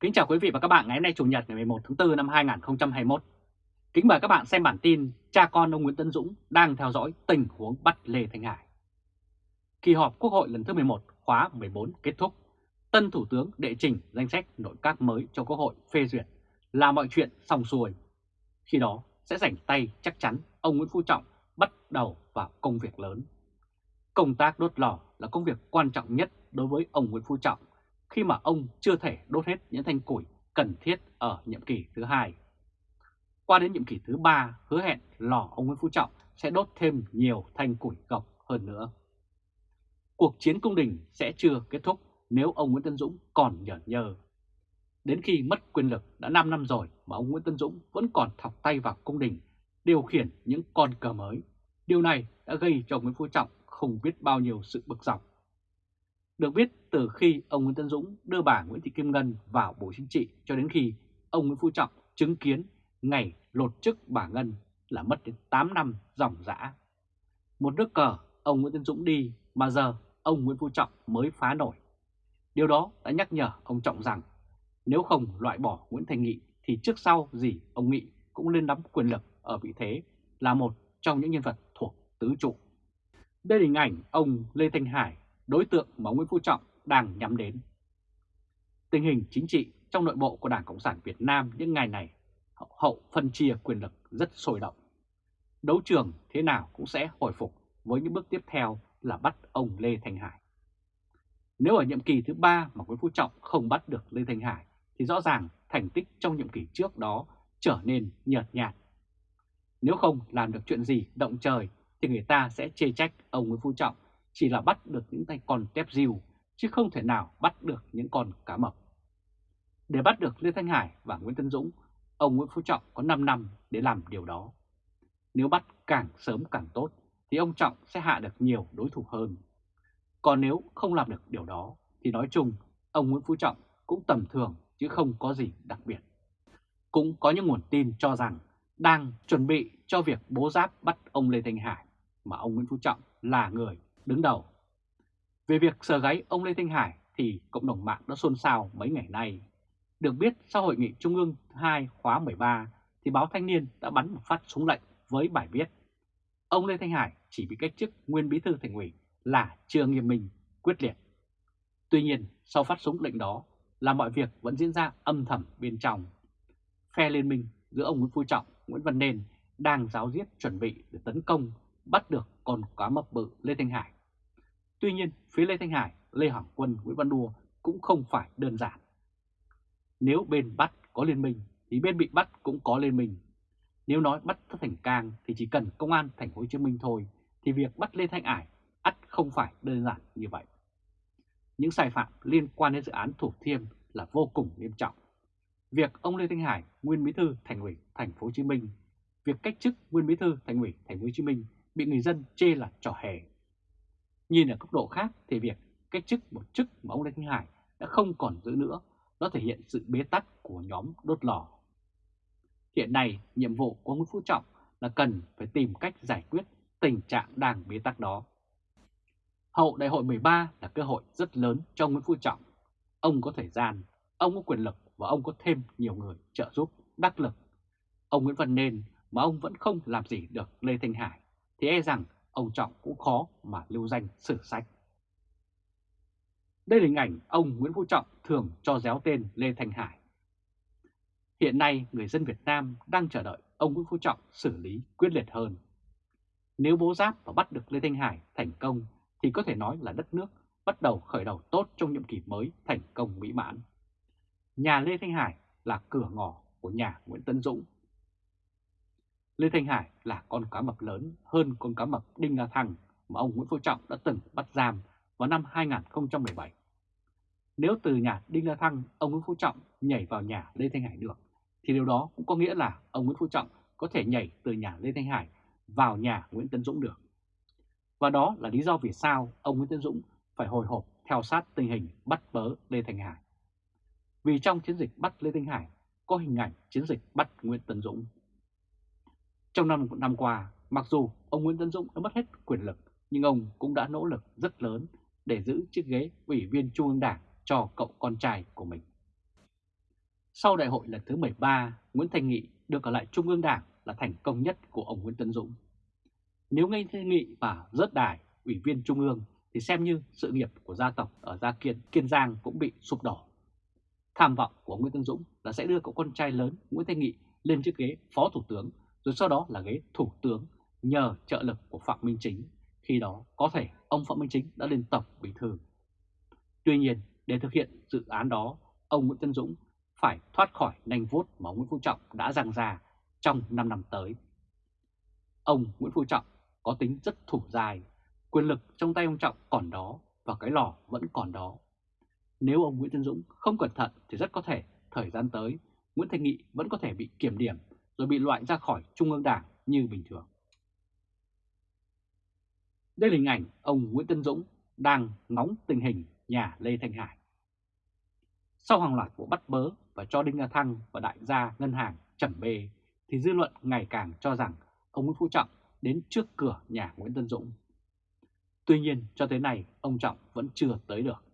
Kính chào quý vị và các bạn ngày hôm nay Chủ nhật ngày 11 tháng 4 năm 2021. Kính mời các bạn xem bản tin cha con ông Nguyễn Tân Dũng đang theo dõi tình huống bắt Lê Thanh Hải. Kỳ họp Quốc hội lần thứ 11 khóa 14 kết thúc, tân Thủ tướng đệ trình danh sách nội các mới cho Quốc hội phê duyệt là mọi chuyện xong xuôi. Khi đó sẽ rảnh tay chắc chắn ông Nguyễn Phú Trọng bắt đầu vào công việc lớn. Công tác đốt lò là công việc quan trọng nhất đối với ông Nguyễn Phú Trọng khi mà ông chưa thể đốt hết những thanh củi cần thiết ở nhiệm kỳ thứ hai. Qua đến nhiệm kỳ thứ ba, hứa hẹn lò ông Nguyễn Phú Trọng sẽ đốt thêm nhiều thanh củi gọc hơn nữa. Cuộc chiến cung đình sẽ chưa kết thúc nếu ông Nguyễn Tân Dũng còn nhởn nhơ. Đến khi mất quyền lực đã 5 năm rồi mà ông Nguyễn Tân Dũng vẫn còn thọc tay vào cung đình, điều khiển những con cờ mới. Điều này đã gây cho Nguyễn Phú Trọng không biết bao nhiêu sự bực dọc. Được biết, từ khi ông Nguyễn Tân Dũng đưa bà Nguyễn Thị Kim Ngân vào Bộ Chính trị cho đến khi ông Nguyễn Phú Trọng chứng kiến ngày lột chức bà Ngân là mất đến 8 năm dòng dã. Một nước cờ, ông Nguyễn Tân Dũng đi mà giờ ông Nguyễn Phú Trọng mới phá nổi. Điều đó đã nhắc nhở ông Trọng rằng nếu không loại bỏ Nguyễn Thành Nghị thì trước sau gì ông Nghị cũng lên nắm quyền lực ở vị thế là một trong những nhân vật thuộc tứ trụ. Đây là hình ảnh ông Lê Thanh Hải đối tượng mà Nguyễn Phú Trọng đang nhắm đến. Tình hình chính trị trong nội bộ của Đảng Cộng sản Việt Nam những ngày này, hậu phân chia quyền lực rất sôi động. Đấu trường thế nào cũng sẽ hồi phục với những bước tiếp theo là bắt ông Lê Thanh Hải. Nếu ở nhiệm kỳ thứ ba mà Nguyễn Phú Trọng không bắt được Lê Thanh Hải, thì rõ ràng thành tích trong nhiệm kỳ trước đó trở nên nhợt nhạt. Nếu không làm được chuyện gì động trời, thì người ta sẽ chê trách ông Nguyễn Phú Trọng chỉ là bắt được những tay con tép diều, chứ không thể nào bắt được những con cá mập. Để bắt được Lê Thanh Hải và Nguyễn Tân Dũng, ông Nguyễn Phú Trọng có 5 năm để làm điều đó. Nếu bắt càng sớm càng tốt, thì ông Trọng sẽ hạ được nhiều đối thủ hơn. Còn nếu không làm được điều đó, thì nói chung, ông Nguyễn Phú Trọng cũng tầm thường chứ không có gì đặc biệt. Cũng có những nguồn tin cho rằng đang chuẩn bị cho việc bố giáp bắt ông Lê Thanh Hải, mà ông Nguyễn Phú Trọng là người đứng đầu. Về việc sờ gáy ông Lê Thanh Hải thì cộng đồng mạng đã xôn xao mấy ngày nay. Được biết sau hội nghị Trung ương 2 khóa 13 thì báo Thanh niên đã bắn một phát súng lệnh với bài viết Ông Lê Thanh Hải chỉ bị cách chức nguyên bí thư thành ủy là chưa nghiêm minh, quyết liệt. Tuy nhiên sau phát súng lệnh đó là mọi việc vẫn diễn ra âm thầm bên trong. Phe liên minh giữa ông Nguyễn Phú Trọng, Nguyễn Văn Nên đang giáo diết chuẩn bị để tấn công bắt được con cá mập bự Lê Thanh Hải Tuy nhiên, phía Lê Thanh Hải, Lê Hoàng Quân, Nguyễn Văn đua cũng không phải đơn giản. Nếu bên bắt có liên minh thì bên bị bắt cũng có liên minh. Nếu nói bắt Tất Thành Cang thì chỉ cần công an thành phố Hồ Chí Minh thôi thì việc bắt Lê Thanh Hải ắt không phải đơn giản như vậy. Những sai phạm liên quan đến dự án Thủ Thiêm là vô cùng nghiêm trọng. Việc ông Lê Thanh Hải, nguyên bí thư thành ủy thành phố Hồ Chí Minh, việc cách chức nguyên bí thư thành ủy thành phố Hồ Chí Minh bị người dân chê là trò hề Nhìn ở góc độ khác thì việc cách chức một chức mà ông Lê Thanh Hải đã không còn giữ nữa, nó thể hiện sự bế tắc của nhóm đốt lò. Hiện nay, nhiệm vụ của Nguyễn Phú Trọng là cần phải tìm cách giải quyết tình trạng đang bế tắc đó. Hậu đại hội 13 là cơ hội rất lớn cho Nguyễn Phú Trọng. Ông có thời gian, ông có quyền lực và ông có thêm nhiều người trợ giúp, đắc lực. Ông Nguyễn Văn Nên mà ông vẫn không làm gì được Lê Thanh Hải thì e rằng ông Trọng cũng khó mà lưu danh sử sách. Đây là hình ảnh ông Nguyễn Phú Trọng thường cho déo tên Lê Thanh Hải. Hiện nay, người dân Việt Nam đang chờ đợi ông Nguyễn Phú Trọng xử lý quyết liệt hơn. Nếu bố giáp và bắt được Lê Thanh Hải thành công, thì có thể nói là đất nước bắt đầu khởi đầu tốt trong nhiệm kỳ mới thành công mỹ mãn. Nhà Lê Thanh Hải là cửa ngõ của nhà Nguyễn Tân Dũng Lê Thanh Hải là con cá mập lớn hơn con cá mập Đinh La Thăng mà ông Nguyễn Phú Trọng đã từng bắt giam vào năm 2017. Nếu từ nhà Đinh La Thăng ông Nguyễn Phú Trọng nhảy vào nhà Lê Thanh Hải được, thì điều đó cũng có nghĩa là ông Nguyễn Phú Trọng có thể nhảy từ nhà Lê Thanh Hải vào nhà Nguyễn Tân Dũng được. Và đó là lý do vì sao ông Nguyễn Tân Dũng phải hồi hộp theo sát tình hình bắt bớ Lê Thanh Hải. Vì trong chiến dịch bắt Lê Thanh Hải có hình ảnh chiến dịch bắt Nguyễn Tân Dũng. Trong năm năm qua, mặc dù ông Nguyễn tấn Dũng đã mất hết quyền lực, nhưng ông cũng đã nỗ lực rất lớn để giữ chiếc ghế Ủy viên Trung ương Đảng cho cậu con trai của mình. Sau đại hội lần thứ 13, Nguyễn Thành Nghị được ở lại Trung ương Đảng là thành công nhất của ông Nguyễn tấn Dũng. Nếu Nguyễn Thành Nghị và rớt đài ủy viên Trung ương thì xem như sự nghiệp của gia tộc ở Gia Kiên, Kiên Giang cũng bị sụp đổ. Tham vọng của Nguyễn tấn Dũng là sẽ đưa cậu con trai lớn Nguyễn Thanh Nghị lên chiếc ghế Phó Thủ tướng, rồi sau đó là ghế Thủ tướng nhờ trợ lực của Phạm Minh Chính. Khi đó có thể ông Phạm Minh Chính đã lên Tổng Bí Thư. Tuy nhiên, để thực hiện dự án đó, ông Nguyễn Tân Dũng phải thoát khỏi nanh vuốt mà Nguyễn Phú Trọng đã giằng ra trong 5 năm tới. Ông Nguyễn Phú Trọng có tính rất thủ dài, quyền lực trong tay ông Trọng còn đó và cái lò vẫn còn đó. Nếu ông Nguyễn Tân Dũng không cẩn thận thì rất có thể thời gian tới Nguyễn Thành Nghị vẫn có thể bị kiểm điểm rồi bị loại ra khỏi Trung ương Đảng như bình thường. Đây là hình ảnh ông Nguyễn Tân Dũng đang ngóng tình hình nhà Lê Thanh Hải. Sau hàng loạt vụ bắt bớ và cho Đinh La Thăng và đại gia ngân hàng chẩm bê, thì dư luận ngày càng cho rằng ông Nguyễn Phú Trọng đến trước cửa nhà Nguyễn Tân Dũng. Tuy nhiên, cho tới nay, ông Trọng vẫn chưa tới được.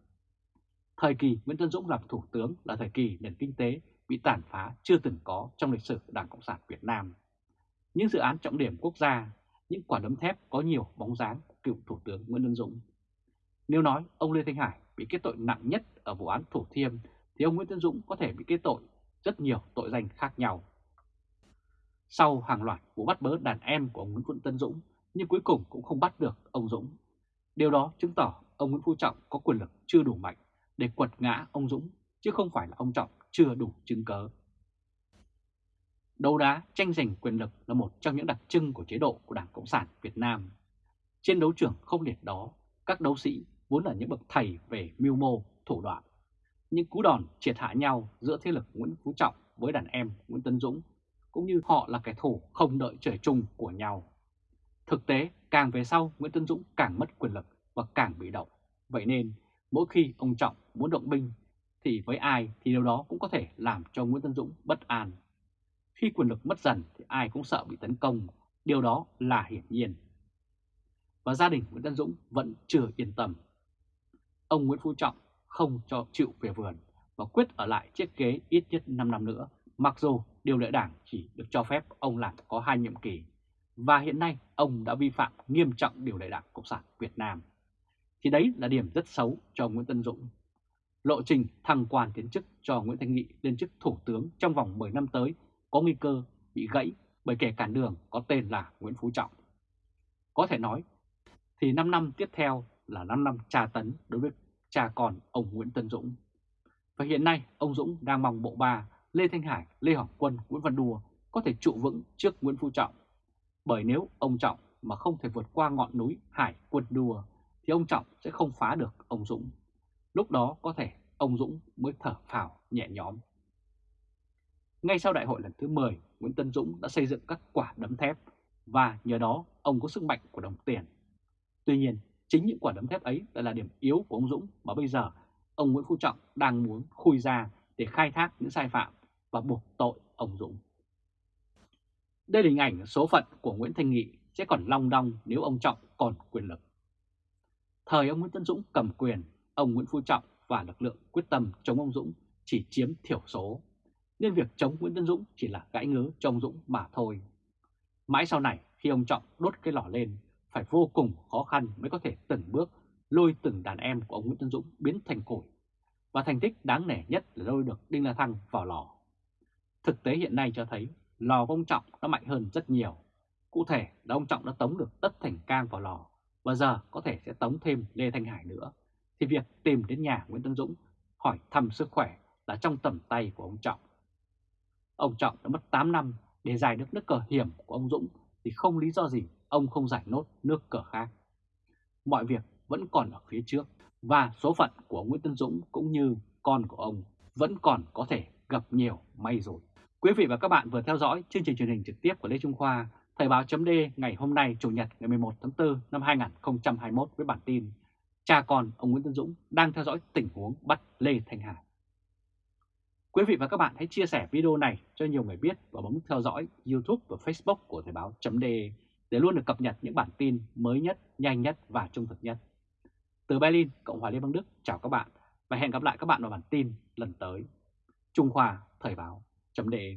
Thời kỳ Nguyễn Tân Dũng làm thủ tướng là thời kỳ nền kinh tế bị tàn phá chưa từng có trong lịch sử Đảng Cộng sản Việt Nam. Những dự án trọng điểm quốc gia, những quả đấm thép có nhiều bóng dáng của cựu Thủ tướng Nguyễn Văn Dũng. Nếu nói ông Lê Thanh Hải bị kết tội nặng nhất ở vụ án Thủ Thiêm thì ông Nguyễn Tân Dũng có thể bị kết tội rất nhiều tội danh khác nhau. Sau hàng loạt vụ bắt bớ đàn em của ông Nguyễn Phú Tân Dũng nhưng cuối cùng cũng không bắt được ông Dũng. Điều đó chứng tỏ ông Nguyễn Phú Trọng có quyền lực chưa đủ mạnh để quật ngã ông Dũng chứ không phải là ông Trọng chưa đủ chứng cớ. Đấu đá tranh giành quyền lực là một trong những đặc trưng của chế độ của Đảng Cộng sản Việt Nam. Trên đấu trường không liệt đó, các đấu sĩ vốn là những bậc thầy về mưu mô, thủ đoạn. Những cú đòn triệt hạ nhau giữa thế lực Nguyễn Phú Trọng với đàn em Nguyễn Tân Dũng, cũng như họ là kẻ thù không đợi trời chung của nhau. Thực tế, càng về sau Nguyễn Tân Dũng càng mất quyền lực và càng bị động. Vậy nên, mỗi khi ông Trọng muốn động binh thì với ai thì điều đó cũng có thể làm cho Nguyễn Tân Dũng bất an. Khi quyền lực mất dần thì ai cũng sợ bị tấn công, điều đó là hiển nhiên. Và gia đình Nguyễn Tân Dũng vẫn chưa yên tâm. Ông Nguyễn Phú Trọng không cho chịu về vườn và quyết ở lại chiếc ghế ít nhất 5 năm nữa, mặc dù điều lệ đảng chỉ được cho phép ông làm có hai nhiệm kỳ. Và hiện nay ông đã vi phạm nghiêm trọng điều lệ đảng Cộng sản Việt Nam. Thì đấy là điểm rất xấu cho Nguyễn Tân Dũng lộ trình thăng quan tiến chức cho Nguyễn Thanh Nghị lên chức thủ tướng trong vòng 10 năm tới có nguy cơ bị gãy bởi kẻ cản đường có tên là Nguyễn Phú Trọng. Có thể nói thì 5 năm tiếp theo là 5 năm tra tấn đối với cha con ông Nguyễn Tân Dũng. Và hiện nay ông Dũng đang mong bộ ba Lê Thanh Hải, Lê Hoàng Quân, Nguyễn Văn Đùa có thể trụ vững trước Nguyễn Phú Trọng. Bởi nếu ông Trọng mà không thể vượt qua ngọn núi Hải Quân Đùa thì ông Trọng sẽ không phá được ông Dũng. Lúc đó có thể ông Dũng mới thở phào nhẹ nhõm. Ngay sau đại hội lần thứ 10, Nguyễn Tân Dũng đã xây dựng các quả đấm thép và nhờ đó ông có sức mạnh của đồng tiền. Tuy nhiên, chính những quả đấm thép ấy lại là điểm yếu của ông Dũng mà bây giờ ông Nguyễn Phú Trọng đang muốn khui ra để khai thác những sai phạm và buộc tội ông Dũng. Đây là hình ảnh số phận của Nguyễn Thanh Nghị sẽ còn long đong nếu ông Trọng còn quyền lực. Thời ông Nguyễn Tân Dũng cầm quyền, ông Nguyễn Phú Trọng và lực lượng quyết tâm chống ông Dũng chỉ chiếm thiểu số, nên việc chống Nguyễn Tân Dũng chỉ là gãi ngứa cho ông Dũng mà thôi. Mãi sau này khi ông Trọng đốt cái lò lên, phải vô cùng khó khăn mới có thể từng bước lôi từng đàn em của ông Nguyễn Tân Dũng biến thành củi. Và thành tích đáng nể nhất là lôi được Đinh La Thăng vào lò. Thực tế hiện nay cho thấy lò của ông Trọng đã mạnh hơn rất nhiều. Cụ thể là ông Trọng đã tống được Tất Thành Cang vào lò và giờ có thể sẽ tống thêm Lê Thanh Hải nữa thì việc tìm đến nhà Nguyễn Tân Dũng hỏi thăm sức khỏe là trong tầm tay của ông Trọng. Ông Trọng đã mất 8 năm để giải được nước cờ hiểm của ông Dũng thì không lý do gì ông không giải nốt nước cờ khác. Mọi việc vẫn còn ở phía trước và số phận của Nguyễn Tân Dũng cũng như con của ông vẫn còn có thể gặp nhiều may rồi. Quý vị và các bạn vừa theo dõi chương trình truyền hình trực tiếp của Lê Trung Khoa, Thời báo chấm ngày hôm nay Chủ nhật ngày 11 tháng 4 năm 2021 với bản tin cha con ông Nguyễn Tân Dũng đang theo dõi tình huống bắt Lê Thanh Hải. Quý vị và các bạn hãy chia sẻ video này cho nhiều người biết và bấm theo dõi YouTube và Facebook của Thời báo .de để luôn được cập nhật những bản tin mới nhất, nhanh nhất và trung thực nhất. Từ Berlin, Cộng hòa Liên bang Đức chào các bạn và hẹn gặp lại các bạn vào bản tin lần tới. Trung Khoa Thời báo.de